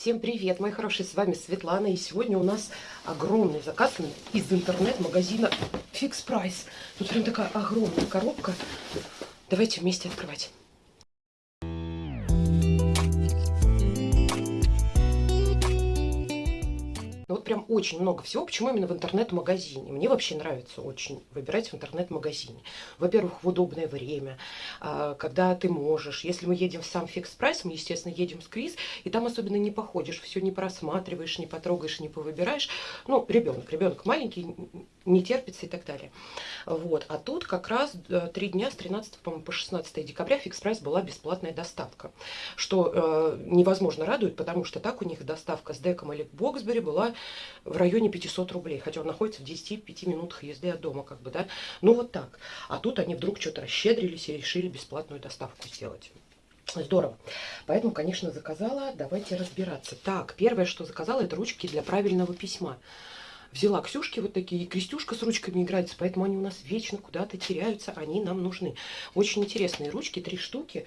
Всем привет, мои хорошие, с вами Светлана, и сегодня у нас огромный заказ из интернет-магазина Fix Price. Тут прям такая огромная коробка. Давайте вместе открывать. Вот прям очень много всего. Почему именно в интернет-магазине? Мне вообще нравится очень выбирать в интернет-магазине. Во-первых, в удобное время, а, когда ты можешь. Если мы едем в сам фикс прайс, мы, естественно, едем с Крис, и там особенно не походишь, все не просматриваешь, не потрогаешь, не повыбираешь. Ну, ребенок, ребенок маленький, не терпится и так далее. Вот. А тут как раз э, три дня с 13 по 16 декабря фикс прайс была бесплатная доставка, что э, невозможно радует, потому что так у них доставка с Деком или Боксбери была в районе 500 рублей, хотя он находится в 10-5 минутах езды от дома, как бы, да. Ну вот так. А тут они вдруг что-то расщедрились и решили бесплатную доставку сделать. Здорово. Поэтому, конечно, заказала. Давайте разбираться. Так, первое, что заказала, это ручки для правильного письма взяла Ксюшки вот такие, и Крестюшка с ручками играется, поэтому они у нас вечно куда-то теряются, они нам нужны. Очень интересные ручки, три штуки.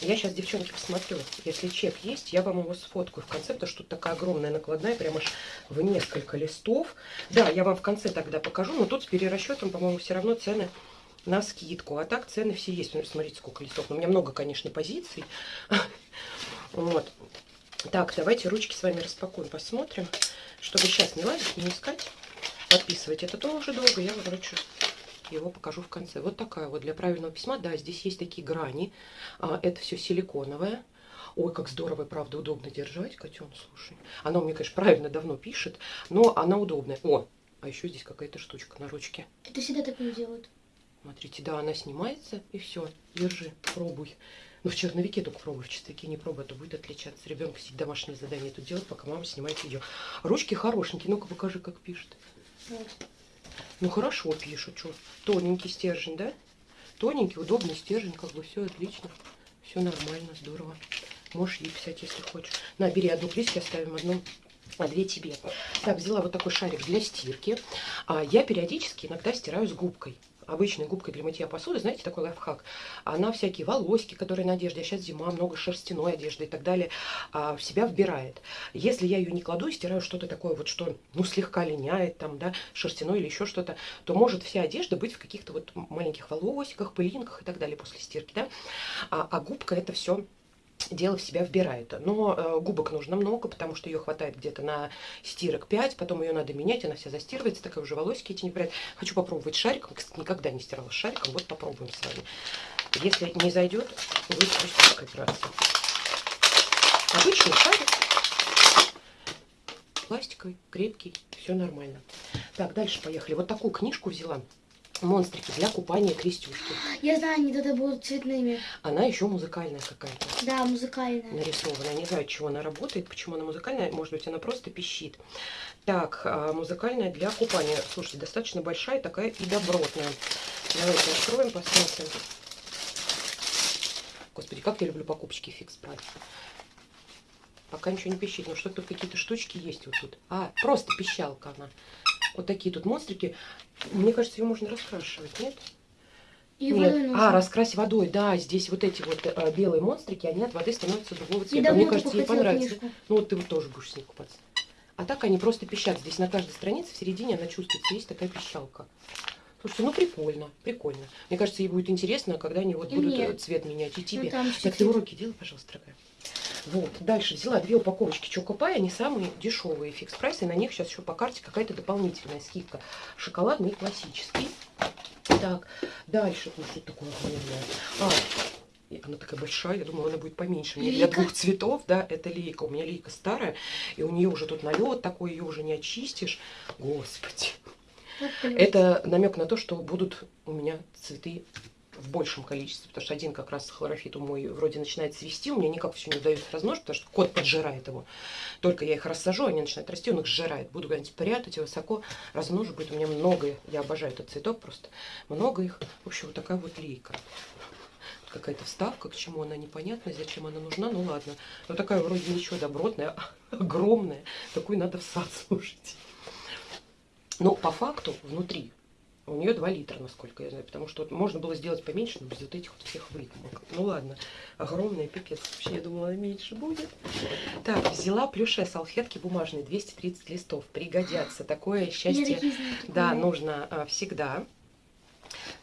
Я сейчас, девчонки, посмотрю, если чек есть, я вам его сфоткаю в конце, потому что тут такая огромная накладная, прям аж в несколько листов. Да, я вам в конце тогда покажу, но тут с перерасчетом, по-моему, все равно цены на скидку. А так цены все есть. Смотрите, сколько листов. У меня много, конечно, позиций. Вот. Так, давайте ручки с вами распакуем, посмотрим чтобы сейчас не лазить, не искать, подписывать это тоже долго, я, его покажу в конце. Вот такая вот для правильного письма. Да, здесь есть такие грани. А, это все силиконовое. Ой, как здорово, правда, удобно держать, котен, слушай. Она у меня, конечно, правильно давно пишет, но она удобная. О, а еще здесь какая-то штучка на ручке. Это всегда такое делают. Смотрите, да, она снимается, и все, держи, пробуй. Ну, в черновике только пробуй, в чистовике не пробуй, а то будет отличаться. Ребенок сидит домашнее задание тут делать, пока мама снимает видео. Ручки хорошенькие, ну-ка покажи, как пишет. Вот. Ну, хорошо пишут, что. Тоненький стержень, да? Тоненький, удобный стержень, как бы все отлично. Все нормально, здорово. Можешь ей писать, если хочешь. На, бери одну клейки, оставим одну а две тебе. Так, взяла вот такой шарик для стирки. А, я периодически иногда стираю с губкой обычной губкой для мытья посуды, знаете, такой лайфхак, она всякие волоски, которые на одежде, а сейчас зима, много шерстяной одежды и так далее, а, в себя вбирает. Если я ее не кладу и стираю что-то такое вот, что, ну, слегка линяет, там, да, шерстяной или еще что-то, то может вся одежда быть в каких-то вот маленьких волосиках, пылинках и так далее после стирки, да. А, а губка это все дело в себя вбирает. Но э, губок нужно много, потому что ее хватает где-то на стирок 5, потом ее надо менять, она вся застирывается, такая уже волосики эти не вбирает. Хочу попробовать шариком, никогда не стирала шариком, вот попробуем с вами. Если не зайдет, просто играться. Обычный шарик, пластиковый, крепкий, все нормально. Так, дальше поехали. Вот такую книжку взяла монстрики для купания крестюшки. Я знаю, они тогда будут цветными. Она еще музыкальная какая-то. Да, музыкальная. Нарисованная. Не знаю, чего она работает, почему она музыкальная. Может быть, она просто пищит. Так, а, музыкальная для купания. Слушайте, достаточно большая, такая и добротная. Давайте откроем, посмотрим. Господи, как я люблю покупочки фикс прайс. Пока ничего не пищит, но что-то какие-то штучки есть вот тут. А, просто пищалка она. Вот такие тут монстрики. Мне кажется, ее можно раскрашивать, нет? И нет. А, раскрась водой, да, здесь вот эти вот э, белые монстрики, они от воды становятся другого цвета. Мне кажется, ей понравится. Книжку. Ну вот ты вот тоже будешь с ней купаться. А так они просто пищат. Здесь на каждой странице в середине она чувствуется, есть такая пищалка. Слушайте, ну прикольно, прикольно. Мне кажется, ей будет интересно, когда они вот и будут мне. цвет менять. И тебе. Ну, так, ты уроки делай, пожалуйста, дорогая. Вот, дальше взяла две упаковочки Чокопай, они самые дешевые, фикс прайс, и на них сейчас еще по карте какая-то дополнительная скидка. Шоколадный классический. Так, дальше, ну что такое огромное? А, она такая большая, я думала, она будет поменьше. Мне для двух цветов, да, это лейка. У меня лейка старая, и у нее уже тут налет такой, ее уже не очистишь. Господи. Это намек на то, что будут у меня цветы в большем количестве, потому что один как раз хлорофит у мой вроде начинает свести, у меня никак все не удается размножить, потому что кот поджирает его. Только я их рассажу, они начинают расти, он их сжирает. Буду где-нибудь прятать высоко размножу, будет у меня много, я обожаю этот цветок просто, много их. В общем, вот такая вот лейка. Какая-то вставка, к чему она непонятна, зачем она нужна, ну ладно. Но такая вроде ничего добротная, огромная, такую надо в сад слушать. Но по факту внутри У нее 2 литра, насколько я знаю, потому что вот можно было сделать поменьше, но без вот этих вот всех выдумок. Ну ладно, огромная пипец. Вообще, я думала, меньше будет. Так, взяла плюшевые салфетки бумажные, 230 листов. Пригодятся. Такое счастье, да, нужно а, всегда.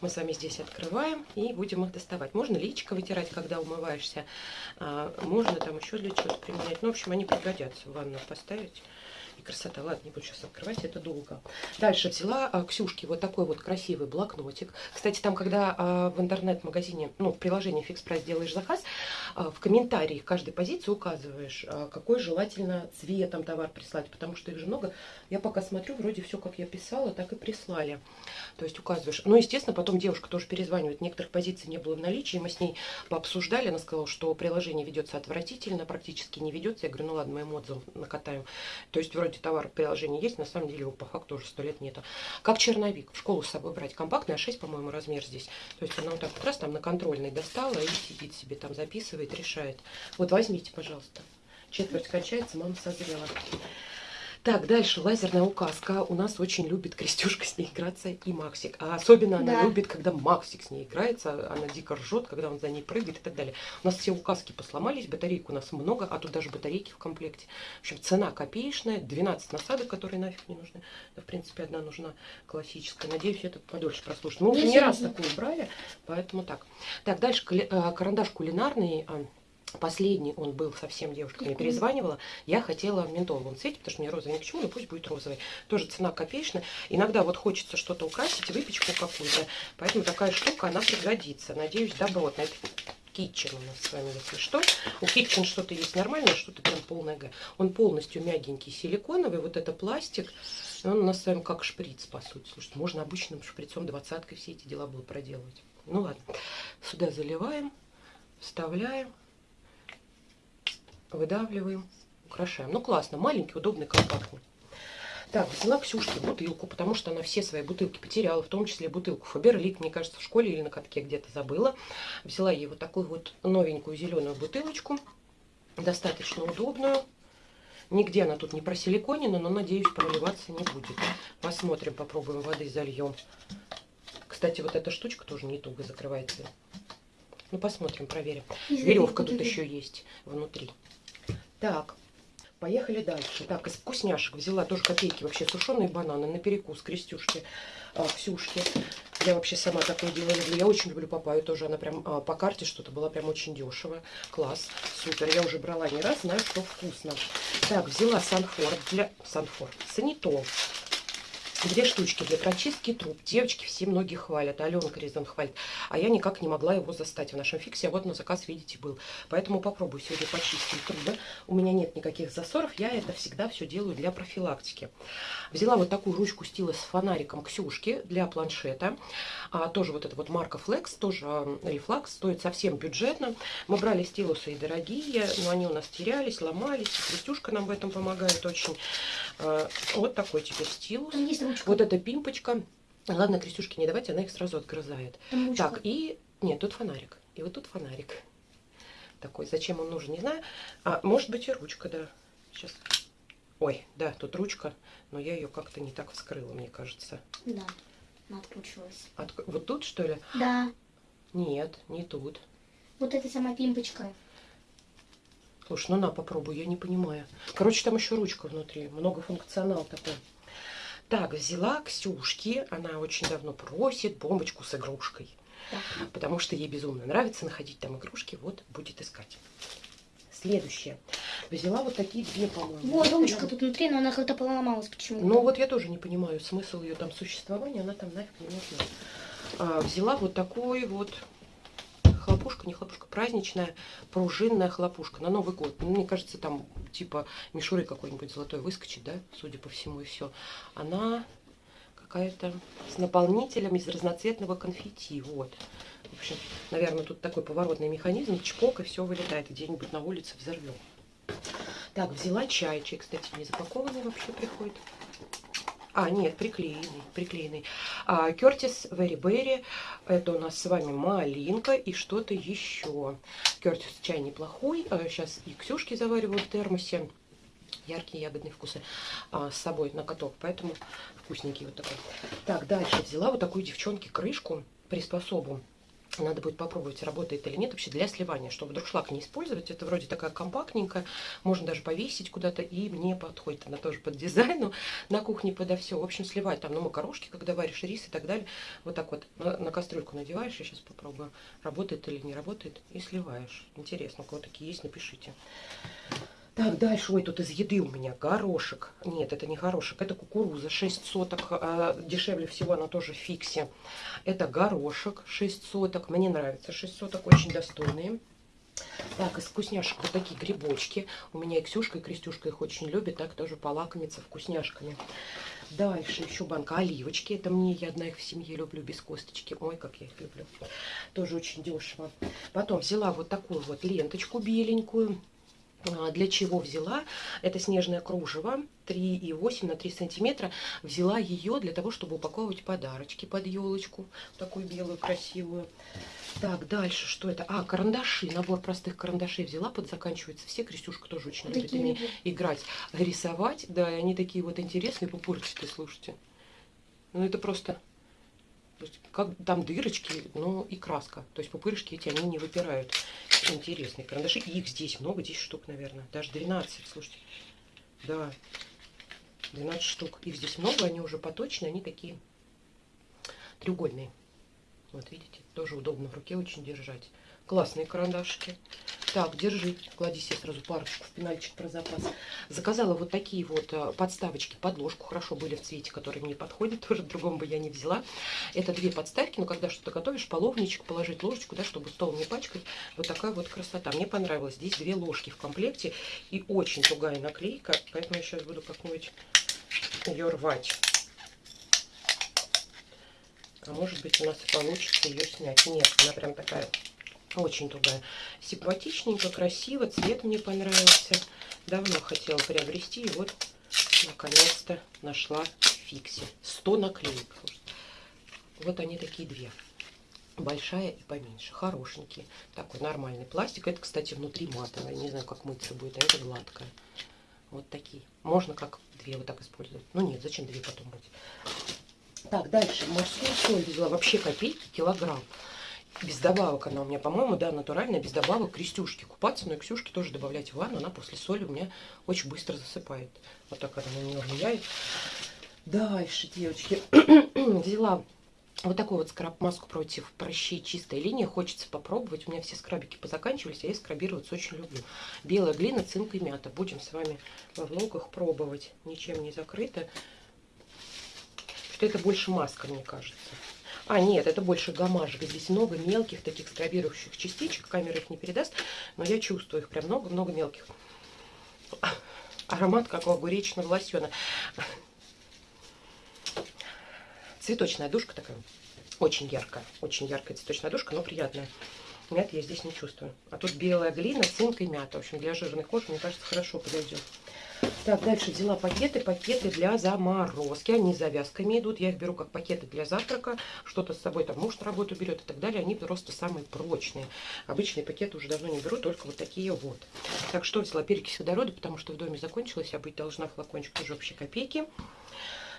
Мы с вами здесь открываем и будем их доставать. Можно личико вытирать, когда умываешься. А, можно там еще для чего-то применять. Ну, в общем, они пригодятся в ванну поставить красота. Ладно, не буду сейчас открывать, это долго. Дальше взяла а, Ксюшки вот такой вот красивый блокнотик. Кстати, там, когда а, в интернет-магазине, ну, в приложении Fix Price делаешь заказ, а, в комментарии каждой позиции указываешь, а, какой желательно цветом товар прислать, потому что их же много. Я пока смотрю, вроде все, как я писала, так и прислали. То есть указываешь. Ну, естественно, потом девушка тоже перезванивает. Некоторых позиций не было в наличии, мы с ней пообсуждали. Она сказала, что приложение ведется отвратительно, практически не ведется. Я говорю, ну ладно, моим отзывом накатаю. То есть вроде товар в приложении есть, на самом деле его по факту уже сто лет нету. Как черновик, в школу с собой брать. Компактная, 6, по-моему, размер здесь. То есть она вот так вот раз там на контрольной достала и сидит себе там, записывает, решает. Вот возьмите, пожалуйста. Четверть кончается, мама созрела. Так, дальше лазерная указка. У нас очень любит Крестюшка с ней играться и Максик. А особенно она да. любит, когда Максик с ней играется. Она дико ржет, когда он за ней прыгает и так далее. У нас все указки посломались, батарейок у нас много, а тут даже батарейки в комплекте. В общем, цена копеечная, 12 насадок, которые нафиг не нужны. Да, в принципе, одна нужна классическая. Надеюсь, это подольше прослушать. Мы уже не раз такую брали, поэтому так. Так, дальше э, карандаш кулинарный а, Последний он был совсем, девушка мне перезванивала. Я хотела в ментоловом цвете, потому что мне розовый ни к чему, но пусть будет розовый. Тоже цена копеечная. Иногда вот хочется что-то украсить, выпечку какую-то. Поэтому такая штука, она пригодится. Надеюсь, добротная. Это Kitchen у нас с вами, если что. У Kitchen что-то есть нормальное, что-то прям полное Г. Он полностью мягенький, силиконовый. Вот это пластик. Он у нас с вами как шприц, по сути. Слушайте, можно обычным шприцом двадцаткой все эти дела было проделывать. Ну ладно. Сюда заливаем, вставляем выдавливаем, украшаем. Ну, классно, маленький, удобный, компактный. Так, взяла Ксюшке бутылку, потому что она все свои бутылки потеряла, в том числе бутылку Фаберлик, мне кажется, в школе или на катке где-то забыла. Взяла ей вот такую вот новенькую зеленую бутылочку, достаточно удобную. Нигде она тут не просиликонена, но, надеюсь, проливаться не будет. Посмотрим, попробуем воды зальем. Кстати, вот эта штучка тоже не туго закрывается. Ну, посмотрим, проверим. Веревка тут еще есть внутри. Так, поехали дальше. Так, из вкусняшек взяла тоже копейки вообще сушеные бананы на перекус Крестюшки, а, Ксюшки. Я вообще сама такое дело люблю. Я очень люблю папаю тоже. Она прям а, по карте что-то была прям очень дешево. Класс, супер. Я уже брала не раз, знаю, что вкусно. Так, взяла Санфор для... Санфор. Санитол Две штучки для прочистки труб. Девочки все многие хвалят. Аленка Резон хвалит. А я никак не могла его застать в нашем фиксе. А вот на заказ, видите, был. Поэтому попробую сегодня почистить трубы. У меня нет никаких засоров. Я это всегда все делаю для профилактики. Взяла вот такую ручку стилус с фонариком Ксюшки для планшета. А, тоже вот это вот марка Flex, тоже Reflux. Стоит совсем бюджетно. Мы брали стилусы и дорогие, но они у нас терялись, ломались. Крестюшка нам в этом помогает очень. А, вот такой теперь стилус ручка. Вот эта пимпочка. Ладно, Крестюшке не давайте, она их сразу отгрызает. Так, и... Нет, тут фонарик. И вот тут фонарик. Такой. Зачем он нужен, не знаю. А, может быть и ручка, да. Сейчас. Ой, да, тут ручка, но я ее как-то не так вскрыла, мне кажется. Да, она откручивалась. От... Вот тут, что ли? Да. Нет, не тут. Вот эта сама пимпочка. Слушай, ну на, попробуй, я не понимаю. Короче, там еще ручка внутри, многофункционал такой. Так, взяла Ксюшки, она очень давно просит бомбочку с игрушкой. Да. Потому что ей безумно нравится находить там игрушки, вот будет искать. Следующее. Взяла вот такие две, по-моему. Вот ручка тут внутри, но она как-то поломалась почему-то. Ну вот я тоже не понимаю смысл ее там существования, она там нафиг не нужна. А, взяла вот такой вот хлопушка, не хлопушка, праздничная пружинная хлопушка на Новый год. Ну, мне кажется, там типа мишуры какой-нибудь золотой выскочит, да, судя по всему, и все. Она какая-то с наполнителем из разноцветного конфетти, вот. В общем, наверное, тут такой поворотный механизм, чпок, и все вылетает где-нибудь на улице взорвем. Так, взяла чай. Чай, кстати, не запакованный вообще приходит. А, нет, приклеенный, приклеенный. А, Кертис Berry. Это у нас с вами малинка и что-то еще. Кертис чай неплохой. Сейчас а, и Ксюшки завариваю в термосе. яркие ягодные вкусы а, с собой на каток. Поэтому вкусненький вот такой. Так, дальше взяла вот такую девчонки крышку, приспособу надо будет попробовать, работает или нет вообще для сливания, чтобы друшлаг не использовать. Это вроде такая компактненькая, можно даже повесить куда-то, и мне подходит она тоже под дизайну на кухне подо все. В общем, сливать там, ну, макарошки, когда варишь рис и так далее. Вот так вот на, на кастрюльку надеваешь, я сейчас попробую, работает или не работает, и сливаешь. Интересно, у кого такие есть, напишите. Так, дальше, ой, тут из еды у меня горошек. Нет, это не горошек, это кукуруза, 6 соток, а, дешевле всего она тоже в фиксе. Это горошек, 6 соток, мне нравится 6 соток, очень достойные. Так, из вкусняшек вот такие грибочки. У меня и Ксюшка, и Крестюшка их очень любят, так тоже полакомиться вкусняшками. Дальше еще банка оливочки. Это мне, я одна их в семье люблю, без косточки. Ой, как я их люблю. Тоже очень дешево. Потом взяла вот такую вот ленточку беленькую. А, для чего взяла? Это снежное кружево 3,8 на 3 сантиметра. Взяла ее для того, чтобы упаковывать подарочки под елочку. Такую белую, красивую. Так, дальше что это? А, карандаши. Набор простых карандашей взяла. Подзаканчивается все. Крестюшка тоже очень любит ими играть. Рисовать. Да, и они такие вот интересные, пупырчатые, слушайте. Ну, это просто то есть, как там дырочки, ну и краска. То есть пупырышки эти, они не выпирают. Интересные карандаши. Их здесь много, 10 штук, наверное. Даже 12, слушайте. Да, 12 штук. Их здесь много, они уже поточные, они такие треугольные. Вот видите, тоже удобно в руке очень держать. Классные карандашики. Так, держи, клади себе сразу парочку в пенальчик про запас. Заказала вот такие вот э, подставочки под ложку. Хорошо были в цвете, который мне подходит. Тоже другом бы я не взяла. Это две подставки, но когда что-то готовишь, половничек положить ложечку, да, чтобы стол не пачкать. Вот такая вот красота. Мне понравилось. Здесь две ложки в комплекте и очень тугая наклейка. Поэтому я сейчас буду как-нибудь ее рвать. А может быть у нас и получится ее снять. Нет, она прям такая очень тугая. Симпатичненько, красиво. Цвет мне понравился. Давно хотела приобрести. И вот, наконец-то, нашла в фиксе. 100 наклеек. Вот они такие две. Большая и поменьше. Хорошенькие. Такой нормальный пластик. Это, кстати, внутри матовая. Не знаю, как мыться будет. А это гладкая. Вот такие. Можно как две вот так использовать. Ну нет, зачем две потом мыть? Так, дальше. Морскую соль взяла. Вообще копейки, килограмм без добавок она у меня, по-моему, да, натуральная, без добавок Крестюшки купаться, но и Ксюшке тоже добавлять в ванну, она после соли у меня очень быстро засыпает. Вот так она на нее влияет. Дальше, девочки, взяла вот такую вот скраб-маску против прыщей чистая линия. Хочется попробовать. У меня все скрабики позаканчивались, а я скрабироваться очень люблю. Белая глина, цинк и мята. Будем с вами во влогах пробовать. Ничем не закрыто. Что это больше маска, мне кажется. А, нет, это больше гамажик. Здесь много мелких таких скрабирующих частичек. Камера их не передаст, но я чувствую их прям много-много мелких. Аромат как у огуречного лосьона. Цветочная душка такая. Очень яркая. Очень яркая цветочная душка, но приятная. Мяты я здесь не чувствую. А тут белая глина, цинк и мята. В общем, для жирной кожи, мне кажется, хорошо подойдет. Так, дальше взяла пакеты, пакеты для заморозки. Они с завязками идут. Я их беру как пакеты для завтрака. Что-то с собой там муж на работу берет и так далее. Они просто самые прочные. Обычные пакеты уже давно не беру, только вот такие вот. Так, что взяла? Перекись водорода, потому что в доме закончилась. Я быть должна флакончик тоже вообще копейки.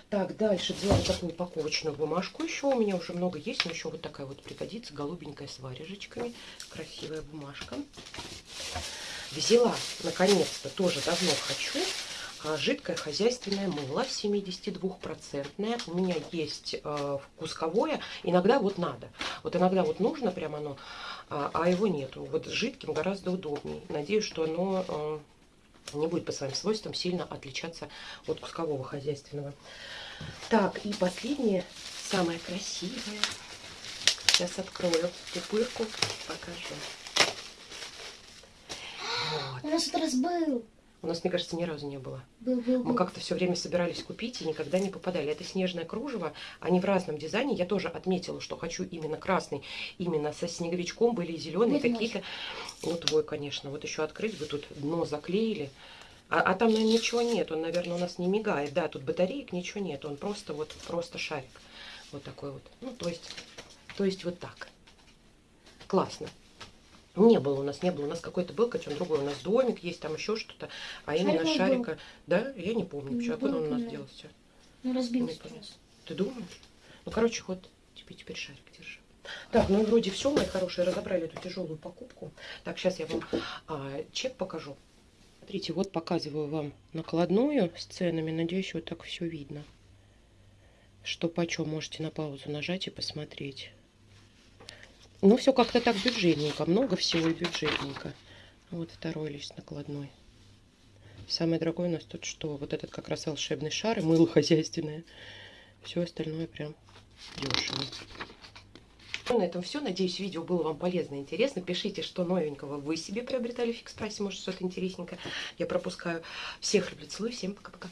Так, дальше взяла вот такую упаковочную бумажку. Еще у меня уже много есть, но еще вот такая вот пригодится. Голубенькая с варежечками. Красивая бумажка. Взяла, наконец-то, тоже давно хочу, жидкое хозяйственное мыло 72-процентное. У меня есть э, вкусковое. Иногда вот надо. Вот иногда вот нужно прям оно, а, а его нету. Вот с жидким гораздо удобнее. Надеюсь, что оно э, не будет по своим свойствам сильно отличаться от кускового хозяйственного. Так, и последнее, самое красивое. Сейчас открою пупырку, покажу. Вот. У нас раз был. У нас, мне кажется, ни разу не было. Был, был, был. Мы как-то все время собирались купить и никогда не попадали. Это снежное кружево. Они в разном дизайне. Я тоже отметила, что хочу именно красный. Именно со снеговичком были зеленые какие-то. Ну, твой, конечно. Вот еще открыть бы тут дно заклеили. А, а там, наверное, ничего нет. Он, наверное, у нас не мигает. Да, тут батареек ничего нет. Он просто вот, просто шарик. Вот такой вот. Ну, то есть, то есть вот так. Классно. Не было у нас, не было. У нас какой-то был котен другой. У нас домик есть, там еще что-то. А именно Шарик шарика... Да? Я не помню. Ну, Почему? Откуда был, он у нас да. делался? Ну, Не разбился раз. Ты думаешь? Ну, короче, вот тебе теперь шарик держи. Так, ну вроде все, мои хорошие, разобрали эту тяжелую покупку. Так, сейчас я вам а, чек покажу. Смотрите, вот показываю вам накладную с ценами. Надеюсь, вот так все видно. Что почем можете на паузу нажать и посмотреть. Ну, все как-то так бюджетненько. Много всего и бюджетненько. Вот второй лист накладной. Самый дорогой у нас тут что? Вот этот как раз волшебный шар и мыло хозяйственное. Все остальное прям дешево. Ну, На этом все. Надеюсь, видео было вам полезно и интересно. Пишите, что новенького вы себе приобретали в фикс прайсе. Может, что-то интересненькое. Я пропускаю. Всех люблю, целую. Всем пока-пока.